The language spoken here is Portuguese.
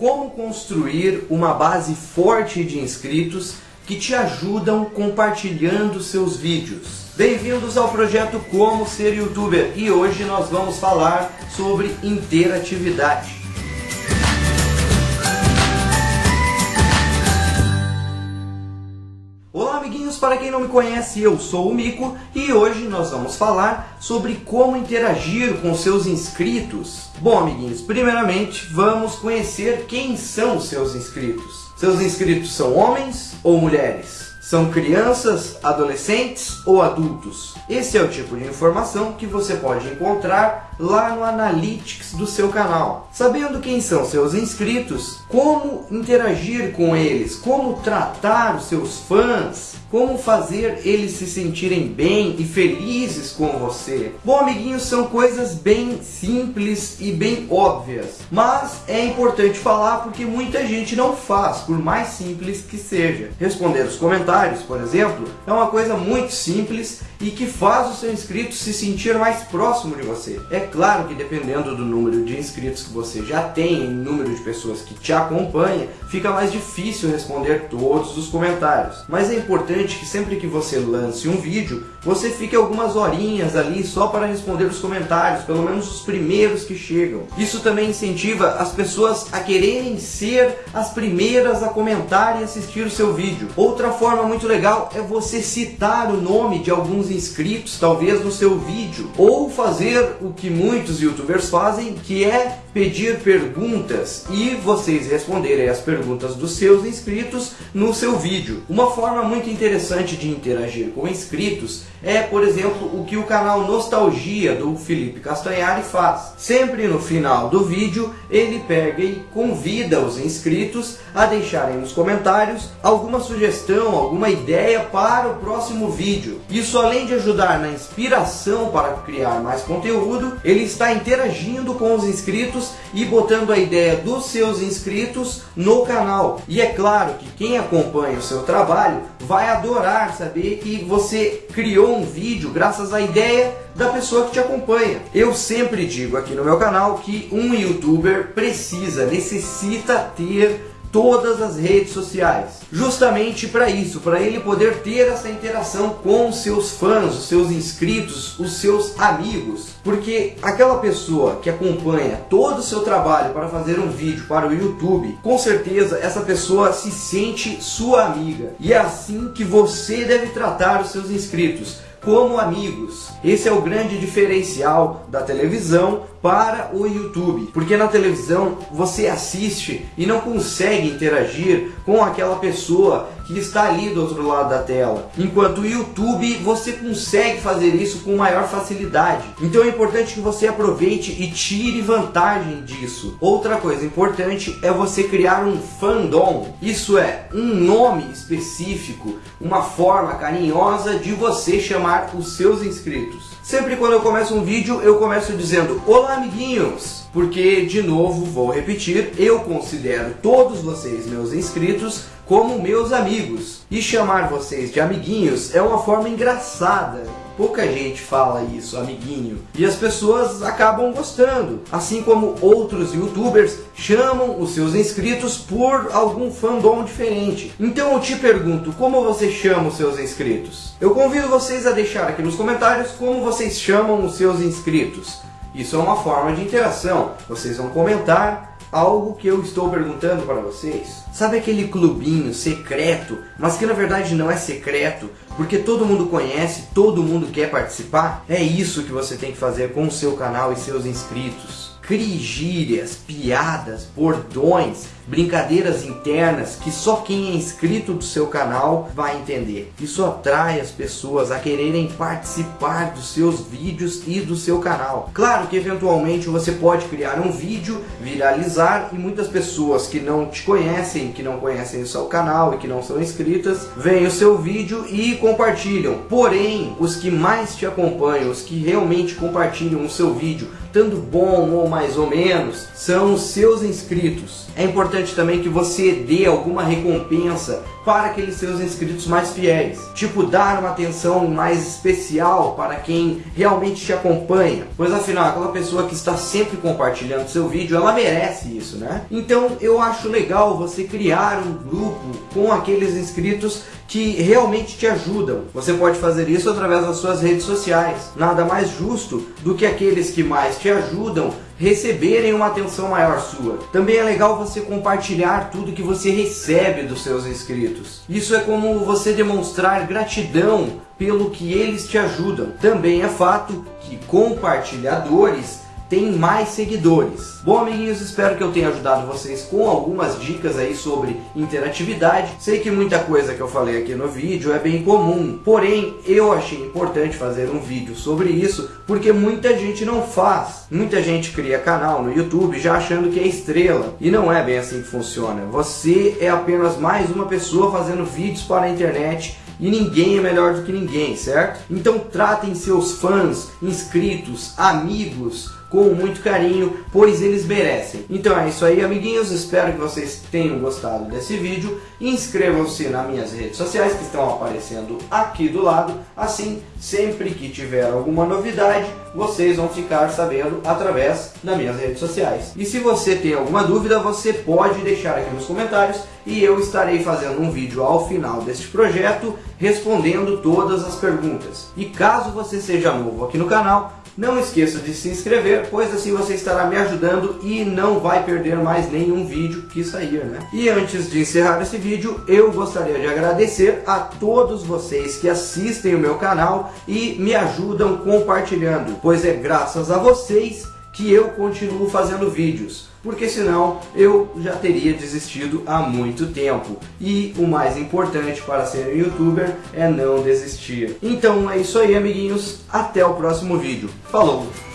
como construir uma base forte de inscritos que te ajudam compartilhando seus vídeos. Bem-vindos ao projeto Como Ser Youtuber e hoje nós vamos falar sobre interatividade. Para quem não me conhece, eu sou o Mico e hoje nós vamos falar sobre como interagir com seus inscritos. Bom amiguinhos, primeiramente vamos conhecer quem são seus inscritos. Seus inscritos são homens ou mulheres? São crianças, adolescentes ou adultos? Esse é o tipo de informação que você pode encontrar lá no Analytics do seu canal. Sabendo quem são seus inscritos, como interagir com eles, como tratar os seus fãs, como fazer eles se sentirem bem e felizes com você. Bom, amiguinhos, são coisas bem simples e bem óbvias, mas é importante falar porque muita gente não faz, por mais simples que seja. Responder os comentários, por exemplo, é uma coisa muito simples e que faz o seu inscrito se sentir mais próximo de você. É claro que dependendo do número de inscritos que você já tem, em número de pessoas que te acompanha, fica mais difícil responder todos os comentários. Mas é importante que sempre que você lance um vídeo, você fique algumas horinhas ali só para responder os comentários, pelo menos os primeiros que chegam. Isso também incentiva as pessoas a quererem ser as primeiras a comentar e assistir o seu vídeo. Outra forma muito legal é você citar o nome de alguns inscritos, talvez no seu vídeo, ou fazer o que muitos youtubers fazem, que é pedir perguntas e vocês responderem as perguntas dos seus inscritos no seu vídeo. Uma forma muito interessante de interagir com inscritos é, por exemplo, o que o canal Nostalgia do Felipe Castanhari faz. Sempre no final do vídeo, ele pega e convida os inscritos a deixarem nos comentários alguma sugestão, alguma ideia para o próximo vídeo. Isso além de ajudar na inspiração para criar mais conteúdo, ele está interagindo com os inscritos e botando a ideia dos seus inscritos no canal. E é claro que quem acompanha o seu trabalho vai adorar saber que você criou um vídeo graças à ideia da pessoa que te acompanha. Eu sempre digo aqui no meu canal que um youtuber precisa, necessita ter todas as redes sociais. Justamente para isso, para ele poder ter essa interação com seus fãs, os seus inscritos, os seus amigos. Porque aquela pessoa que acompanha todo o seu trabalho para fazer um vídeo para o YouTube, com certeza essa pessoa se sente sua amiga. E é assim que você deve tratar os seus inscritos como amigos. Esse é o grande diferencial da televisão para o YouTube, porque na televisão você assiste e não consegue interagir com aquela pessoa que está ali do outro lado da tela. Enquanto o YouTube você consegue fazer isso com maior facilidade. Então é importante que você aproveite e tire vantagem disso. Outra coisa importante é você criar um fandom. Isso é um nome específico, uma forma carinhosa de você chamar os seus inscritos. Sempre quando eu começo um vídeo, eu começo dizendo Olá amiguinhos! Porque, de novo, vou repetir, eu considero todos vocês, meus inscritos, como meus amigos. E chamar vocês de amiguinhos é uma forma engraçada. Pouca gente fala isso, amiguinho. E as pessoas acabam gostando. Assim como outros youtubers chamam os seus inscritos por algum fandom diferente. Então eu te pergunto, como você chama os seus inscritos? Eu convido vocês a deixar aqui nos comentários como vocês chamam os seus inscritos. Isso é uma forma de interação. Vocês vão comentar algo que eu estou perguntando para vocês. Sabe aquele clubinho secreto, mas que na verdade não é secreto, porque todo mundo conhece, todo mundo quer participar? É isso que você tem que fazer com o seu canal e seus inscritos crie gírias, piadas, bordões, brincadeiras internas que só quem é inscrito do seu canal vai entender. Isso atrai as pessoas a quererem participar dos seus vídeos e do seu canal. Claro que eventualmente você pode criar um vídeo, viralizar e muitas pessoas que não te conhecem, que não conhecem o seu canal e que não são inscritas, veem o seu vídeo e compartilham. Porém, os que mais te acompanham, os que realmente compartilham o seu vídeo, tanto bom ou mais ou menos, são os seus inscritos. É importante também que você dê alguma recompensa para aqueles seus inscritos mais fiéis. Tipo, dar uma atenção mais especial para quem realmente te acompanha. Pois afinal, aquela pessoa que está sempre compartilhando seu vídeo, ela merece isso, né? Então eu acho legal você criar um grupo com aqueles inscritos que realmente te ajudam. Você pode fazer isso através das suas redes sociais. Nada mais justo do que aqueles que mais te ajudam receberem uma atenção maior sua. Também é legal você compartilhar tudo que você recebe dos seus inscritos. Isso é como você demonstrar gratidão pelo que eles te ajudam. Também é fato que compartilhadores tem mais seguidores. Bom, amiguinhos, espero que eu tenha ajudado vocês com algumas dicas aí sobre interatividade. Sei que muita coisa que eu falei aqui no vídeo é bem comum, porém eu achei importante fazer um vídeo sobre isso porque muita gente não faz. Muita gente cria canal no YouTube já achando que é estrela e não é bem assim que funciona. Você é apenas mais uma pessoa fazendo vídeos para a internet e ninguém é melhor do que ninguém, certo? Então tratem seus fãs, inscritos, amigos com muito carinho, pois eles merecem. Então é isso aí, amiguinhos. Espero que vocês tenham gostado desse vídeo. Inscrevam-se nas minhas redes sociais que estão aparecendo aqui do lado. Assim, sempre que tiver alguma novidade, vocês vão ficar sabendo através das minhas redes sociais. E se você tem alguma dúvida, você pode deixar aqui nos comentários e eu estarei fazendo um vídeo ao final deste projeto respondendo todas as perguntas. E caso você seja novo aqui no canal, não esqueça de se inscrever, pois assim você estará me ajudando e não vai perder mais nenhum vídeo que sair, né? E antes de encerrar esse vídeo, eu gostaria de agradecer a todos vocês que assistem o meu canal e me ajudam compartilhando, pois é graças a vocês que eu continuo fazendo vídeos, porque senão eu já teria desistido há muito tempo. E o mais importante para ser um youtuber é não desistir. Então é isso aí amiguinhos, até o próximo vídeo. Falou!